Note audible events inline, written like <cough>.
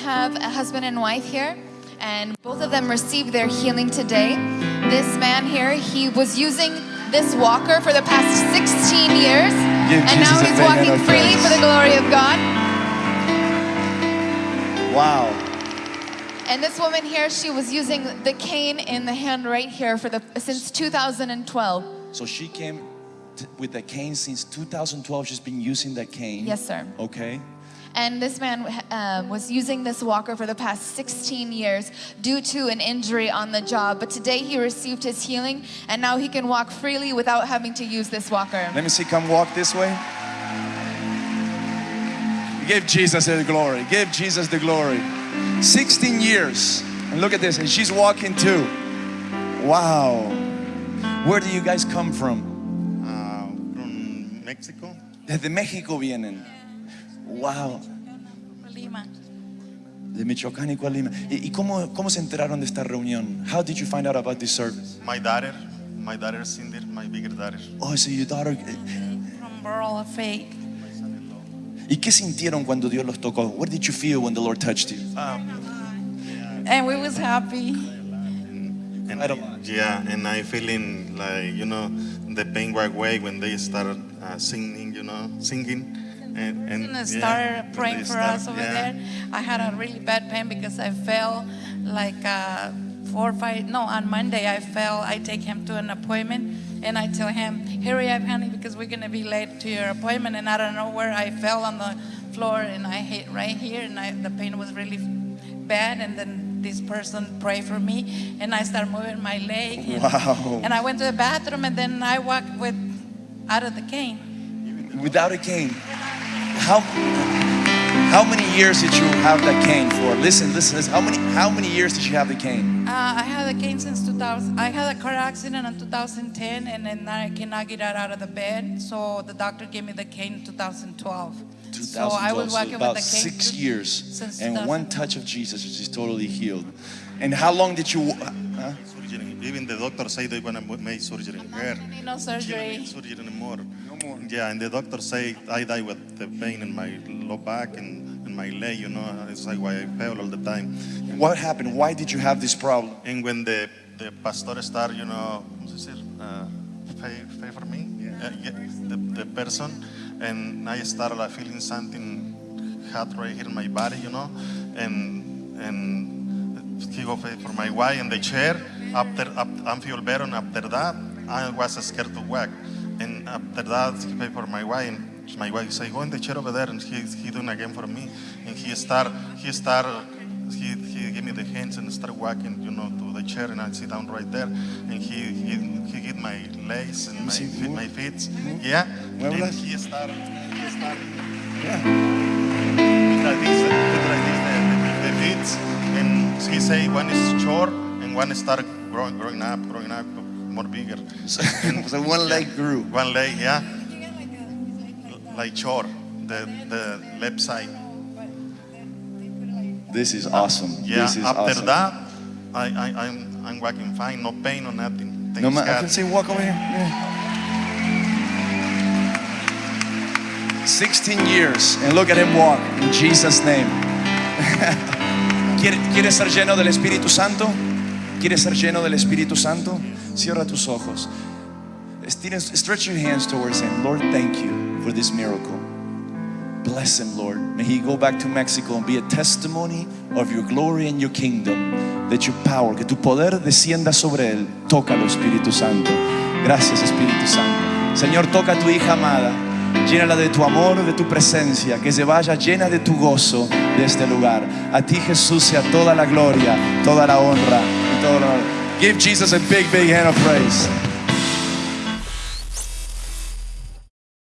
have a husband and wife here, and both of them received their healing today. This man here, he was using this walker for the past 16 years, Give and now Jesus a he's walking freely for the glory of God. Wow. And this woman here, she was using the cane in the hand right here for the since 2012. So she came with the cane since 2012. She's been using that cane. Yes, sir. Okay. And this man um, was using this walker for the past 16 years due to an injury on the job. But today he received his healing and now he can walk freely without having to use this walker. Let me see. Come walk this way. Give Jesus the glory. Give Jesus the glory. 16 years. And look at this. And she's walking too. Wow. Where do you guys come from? uh, from Mexico. Desde México vienen. Wow. De Michoacán y Colima. ¿Y, y cómo, cómo se enteraron de esta reunión? How did you find out about this service? My daughter, my daughter Cindy, my bigger daughter. Oh, so your daughter. From Borough of Faith. ¿Y qué sintieron cuando Dios los tocó? What did you feel when the Lord touched you? And we was happy. And I don't- yeah, and I feeling like you know the pain right away when they started uh, singing, you know, singing. And, and And yeah, started when praying for start- us over yeah. there. I had a really bad pain because I fell like uh, four or five, no, on Monday I fell. I take him to an appointment and I tell him, hurry up, honey, because we're going to be late to your appointment. And I don't know where I fell on the floor and I hit right here and I, the pain was really bad. And then this person prayed for me and I started moving my leg. And, Wow. and I went to the bathroom and then I walked with out of the cane. Without a cane. How, how many years did you have that cane for? Listen, listen, listen. How many, how many years did you have the cane? Uh, I had a cane since 2000. I had a car accident in 2010, and then I cannot get out of the bed. So the doctor gave me the cane in 2012. 2012, So I was so walking about with the cane six to- years. since And one touch of Jesus, she's totally healed. And how long did you, huh? Even the doctor said they're gonna make surgery in her. I need no She don't surgery. need surgery anymore. Yeah, and the doctor say I die with the pain in my low back and, and my leg. You know, it's like why I fell all the time. What happened? Why did you have this problem? And when the the pastor start, you know. Uh, pay, pay for me, Uh, yeah, the, the person, and I started like, feeling something hot right here in my body, you know, and and he go pay for my wife in the chair. After, after I feel better, and after that, I was scared to walk, and after that, he pay for my wife. And my wife say, go in the chair over there, and he he doing again for me, and he start he start he, he gave me the hands and start walking, you know, to the chair, and I sit down right there, and he he, he get my legs and my feet, my feet, yeah, and he start he start Yeah. like this, like this the, the, the feet, and he say one is short and one start growing, growing up, growing up more bigger. So, <laughs> so one leg grew. One leg, yeah, like short, the the left side. This is awesome. Yeah, This is after awesome. that, I, I, I'm, I'm walking fine, no pain, no nothing. Thanks No, ma- I can see walk over here. Yeah. 16 years and look at him walk in Jesus name. <laughs> ¿Quiere- ¿Quieres ser lleno del Espíritu Santo? ¿Quieres ser lleno del Espíritu Santo? Cierra tus ojos. Stretch your hands towards him. Lord, thank you for this miracle. Bless him, Lord. May he go back to Mexico and be a testimony of your glory and your kingdom. That your power, que tu poder descienda sobre él. Tócalo, Espíritu Santo. Gracias, Espíritu Santo. Señor, toca a tu hija amada. Llénala de tu amor, de tu presencia. Que se vaya llena de tu gozo de este lugar. A ti, Jesús, sea toda la gloria, toda la honra y todo lo. Give Jesus a big, big hand of praise.